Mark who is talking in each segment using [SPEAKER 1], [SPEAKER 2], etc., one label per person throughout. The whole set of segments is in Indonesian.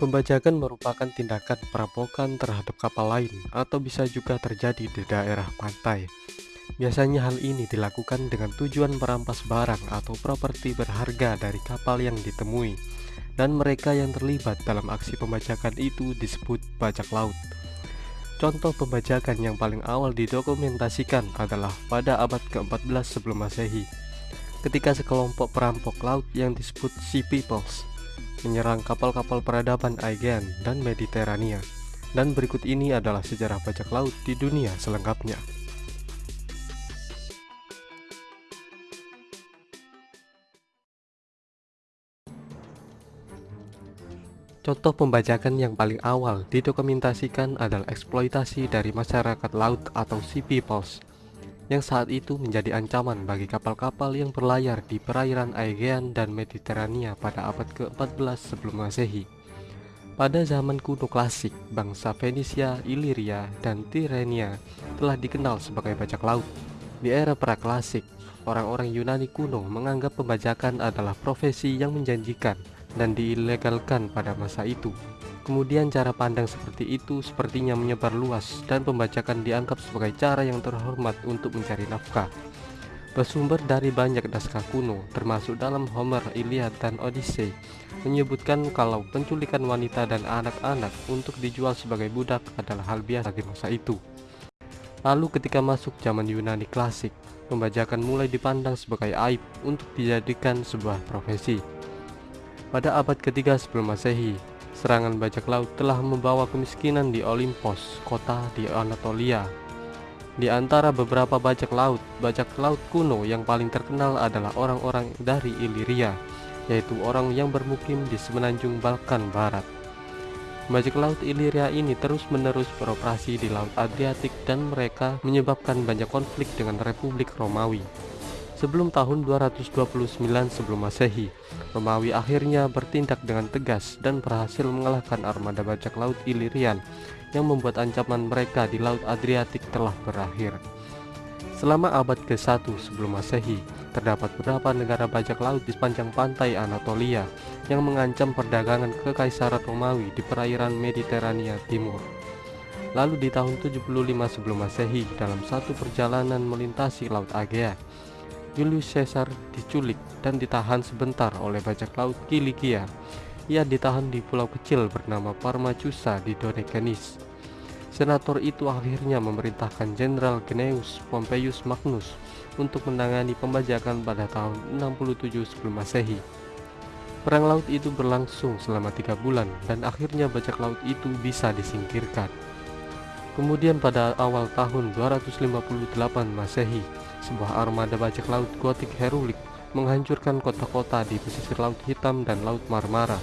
[SPEAKER 1] Pembajakan merupakan tindakan perampokan terhadap kapal lain atau bisa juga terjadi di daerah pantai. Biasanya hal ini dilakukan dengan tujuan merampas barang atau properti berharga dari kapal yang ditemui dan mereka yang terlibat dalam aksi pembajakan itu disebut bajak laut. Contoh pembajakan yang paling awal didokumentasikan adalah pada abad ke-14 sebelum masehi ketika sekelompok perampok laut yang disebut Sea Peoples menyerang kapal-kapal peradaban Aegean dan Mediterania. Dan berikut ini adalah sejarah bajak laut di dunia selengkapnya. Contoh pembajakan yang paling awal didokumentasikan adalah eksploitasi dari masyarakat laut atau sea peoples yang saat itu menjadi ancaman bagi kapal-kapal yang berlayar di perairan Aegean dan Mediterania pada abad ke-14 sebelum masehi. Pada zaman kuno klasik, bangsa Fenisia, Iliria, dan Tirenia telah dikenal sebagai bajak laut. Di era praklasik, orang-orang Yunani kuno menganggap pembajakan adalah profesi yang menjanjikan dan diilegalkan pada masa itu. Kemudian cara pandang seperti itu sepertinya menyebar luas dan pembajakan dianggap sebagai cara yang terhormat untuk mencari nafkah. Bersumber dari banyak naskah kuno, termasuk dalam Homer, Iliad, dan Odyssey, menyebutkan kalau penculikan wanita dan anak-anak untuk dijual sebagai budak adalah hal biasa di masa itu. Lalu ketika masuk zaman Yunani klasik, pembajakan mulai dipandang sebagai aib untuk dijadikan sebuah profesi. Pada abad ketiga sebelum masehi, Serangan bajak laut telah membawa kemiskinan di Olimpos, kota di Anatolia. Di antara beberapa bajak laut, bajak laut kuno yang paling terkenal adalah orang-orang dari Iliria, yaitu orang yang bermukim di semenanjung Balkan Barat. Bajak laut Iliria ini terus-menerus beroperasi di Laut Adriatik dan mereka menyebabkan banyak konflik dengan Republik Romawi. Sebelum tahun 229 sebelum masehi, Romawi akhirnya bertindak dengan tegas dan berhasil mengalahkan armada bajak laut Ilirian yang membuat ancaman mereka di Laut Adriatik telah berakhir. Selama abad ke-1 sebelum masehi, terdapat beberapa negara bajak laut di sepanjang pantai Anatolia yang mengancam perdagangan kekaisaran Romawi di perairan Mediterania Timur. Lalu di tahun 75 sebelum masehi dalam satu perjalanan melintasi Laut Aegea, Julius Caesar diculik dan ditahan sebentar oleh bajak laut Kilikia. Ia ditahan di pulau kecil bernama Parmacusa di Dodecanis. Senator itu akhirnya memerintahkan Jenderal Gnaeus Pompeius Magnus untuk menangani pembajakan pada tahun 67 sebelum masehi. Perang laut itu berlangsung selama tiga bulan dan akhirnya bajak laut itu bisa disingkirkan. Kemudian pada awal tahun 258 masehi, sebuah armada bajak laut gotik herulik menghancurkan kota-kota di pesisir Laut Hitam dan Laut Marmara.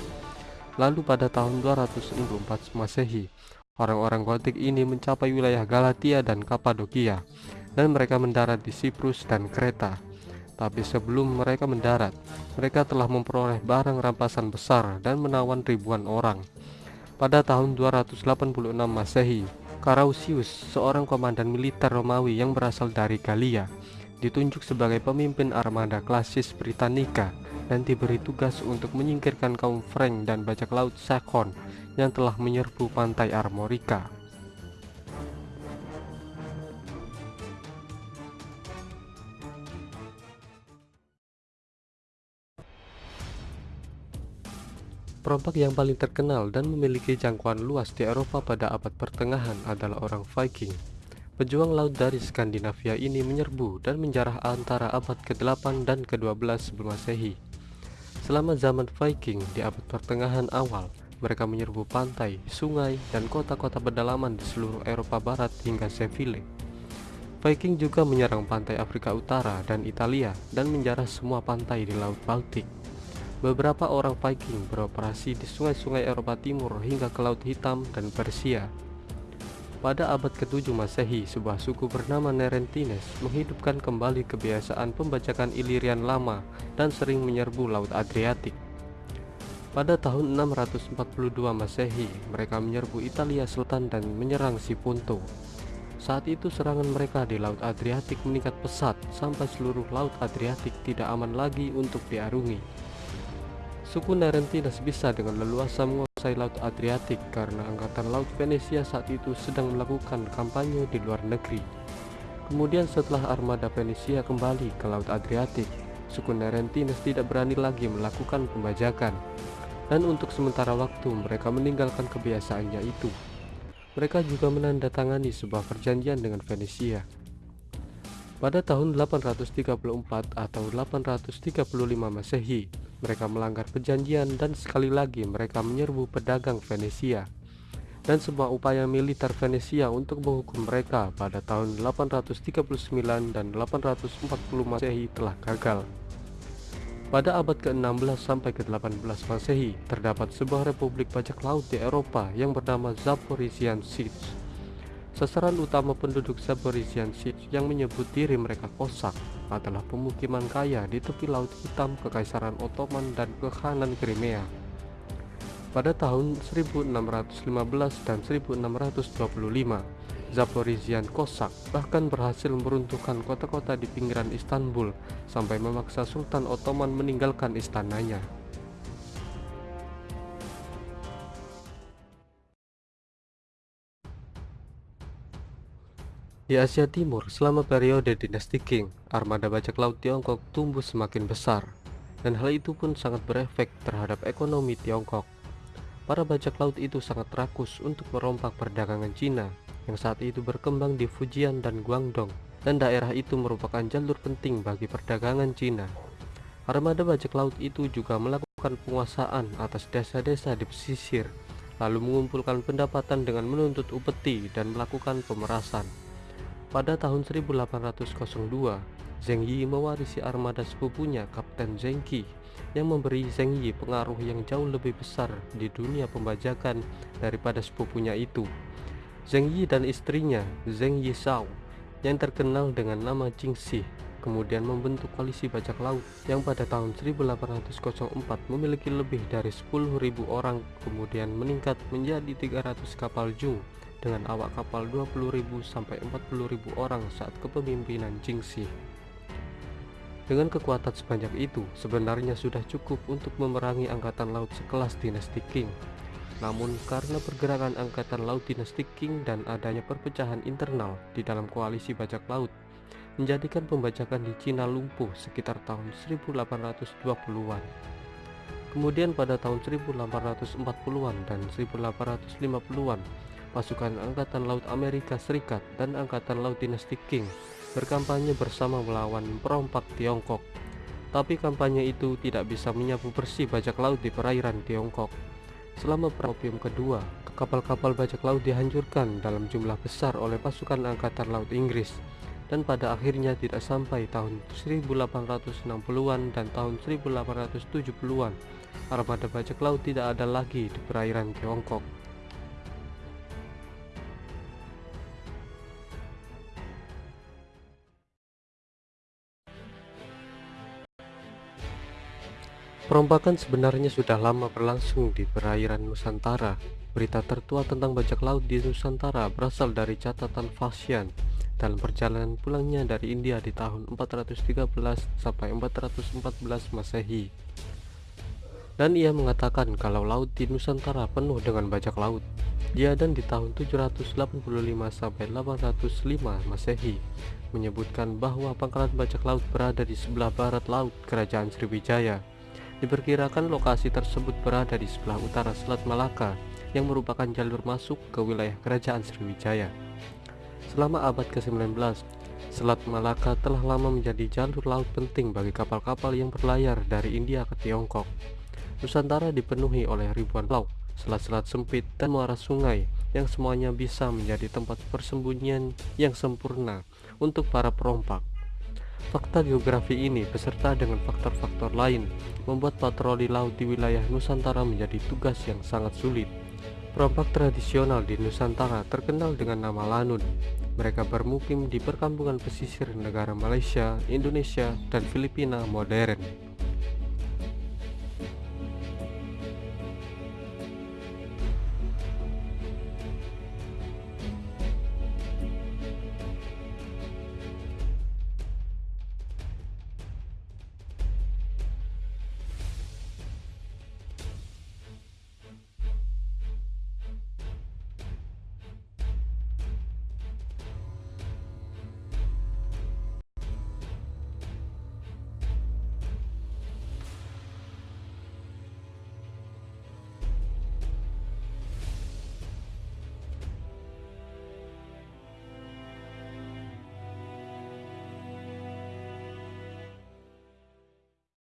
[SPEAKER 1] Lalu pada tahun 264 Masehi, orang-orang gotik ini mencapai wilayah Galatia dan Kapadokia, dan mereka mendarat di Siprus dan Kreta. Tapi sebelum mereka mendarat, mereka telah memperoleh barang rampasan besar dan menawan ribuan orang. Pada tahun 286 Masehi, Carausius, seorang komandan militer Romawi yang berasal dari Galia, ditunjuk sebagai pemimpin armada klasis Britannica dan diberi tugas untuk menyingkirkan kaum Frank dan bajak laut Sakon yang telah menyerbu pantai Armorica. Perompak yang paling terkenal dan memiliki jangkauan luas di Eropa pada abad pertengahan adalah orang Viking. Pejuang laut dari Skandinavia ini menyerbu dan menjarah antara abad ke-8 dan ke-12 sebelum masehi. Selama zaman Viking di abad pertengahan awal, mereka menyerbu pantai, sungai, dan kota-kota pedalaman di seluruh Eropa Barat hingga Seville. Viking juga menyerang pantai Afrika Utara dan Italia dan menjarah semua pantai di Laut Baltik. Beberapa orang Viking beroperasi di sungai-sungai Eropa Timur hingga ke Laut Hitam dan Persia. Pada abad ke-7 Masehi, sebuah suku bernama Nerentines menghidupkan kembali kebiasaan pembajakan Ilirian lama dan sering menyerbu Laut Adriatik. Pada tahun 642 Masehi, mereka menyerbu Italia Selatan dan menyerang Sipunto. Saat itu serangan mereka di Laut Adriatik meningkat pesat sampai seluruh Laut Adriatik tidak aman lagi untuk diarungi. Suku Narentinas bisa dengan leluasa menguasai Laut Adriatik karena Angkatan Laut Venesia saat itu sedang melakukan kampanye di luar negeri. Kemudian setelah armada Venesia kembali ke Laut Adriatik, suku tidak berani lagi melakukan pembajakan. Dan untuk sementara waktu mereka meninggalkan kebiasaannya itu. Mereka juga menandatangani sebuah perjanjian dengan Venesia. Pada tahun 834 atau 835 Masehi, mereka melanggar perjanjian dan sekali lagi mereka menyerbu pedagang Venesia. Dan semua upaya militer Venesia untuk menghukum mereka pada tahun 839 dan 840 Masehi telah gagal. Pada abad ke-16 sampai ke-18 Masehi, terdapat sebuah republik bajak laut di Eropa yang bernama Zaporizhian Sich Sasaran utama penduduk Zaporizhian yang menyebut diri mereka Kosak adalah pemukiman kaya di tepi Laut Hitam Kekaisaran Ottoman dan Kekhanan Crimea. Pada tahun 1615 dan 1625, Zaporizhian Kosak bahkan berhasil meruntuhkan kota-kota di pinggiran Istanbul sampai memaksa Sultan Ottoman meninggalkan istananya. Di Asia Timur, selama periode dinasti Qing, armada bajak laut Tiongkok tumbuh semakin besar, dan hal itu pun sangat berefek terhadap ekonomi Tiongkok. Para bajak laut itu sangat rakus untuk merompak perdagangan Cina yang saat itu berkembang di Fujian dan Guangdong, dan daerah itu merupakan jalur penting bagi perdagangan Cina. Armada bajak laut itu juga melakukan penguasaan atas desa-desa di pesisir, lalu mengumpulkan pendapatan dengan menuntut upeti dan melakukan pemerasan. Pada tahun 1802, Zheng Yi mewarisi armada sepupunya Kapten Zheng Qi yang memberi Zheng Yi pengaruh yang jauh lebih besar di dunia pembajakan daripada sepupunya itu. Zheng Yi dan istrinya Zheng Yi Shao yang terkenal dengan nama Jingxi kemudian membentuk koalisi bajak laut yang pada tahun 1804 memiliki lebih dari 10.000 orang kemudian meningkat menjadi 300 kapal jung dengan awak kapal 20.000 sampai 40.000 orang saat kepemimpinan Jingxi. Dengan kekuatan sebanyak itu, sebenarnya sudah cukup untuk memerangi angkatan laut sekelas dinasti Qing. Namun karena pergerakan angkatan laut dinasti Qing dan adanya perpecahan internal di dalam koalisi bajak laut, menjadikan pembajakan di Cina lumpuh sekitar tahun 1820-an. Kemudian pada tahun 1840-an dan 1850-an, pasukan Angkatan Laut Amerika Serikat dan Angkatan Laut Dinasti Qing berkampanye bersama melawan perompak Tiongkok. Tapi kampanye itu tidak bisa menyapu bersih bajak laut di perairan Tiongkok. Selama Perang Opium kedua, kapal-kapal bajak laut dihancurkan dalam jumlah besar oleh pasukan Angkatan Laut Inggris dan pada akhirnya tidak sampai tahun 1860-an dan tahun 1870-an armada bajak laut tidak ada lagi di perairan Tiongkok. Perompakan sebenarnya sudah lama berlangsung di perairan Nusantara. Berita tertua tentang bajak laut di Nusantara berasal dari catatan Fasian dalam perjalanan pulangnya dari India di tahun 413 sampai 414 Masehi. Dan ia mengatakan kalau laut di Nusantara penuh dengan bajak laut. Dia dan di tahun 785 sampai 805 Masehi menyebutkan bahwa pangkalan bajak laut berada di sebelah barat laut Kerajaan Sriwijaya Diperkirakan lokasi tersebut berada di sebelah utara Selat Malaka yang merupakan jalur masuk ke wilayah kerajaan Sriwijaya. Selama abad ke-19, Selat Malaka telah lama menjadi jalur laut penting bagi kapal-kapal yang berlayar dari India ke Tiongkok. Nusantara dipenuhi oleh ribuan laut, selat-selat sempit, dan muara sungai yang semuanya bisa menjadi tempat persembunyian yang sempurna untuk para perompak. Fakta geografi ini beserta dengan faktor-faktor lain membuat patroli laut di wilayah Nusantara menjadi tugas yang sangat sulit. Perompak tradisional di Nusantara terkenal dengan nama Lanun. Mereka bermukim di perkampungan pesisir negara Malaysia, Indonesia, dan Filipina modern.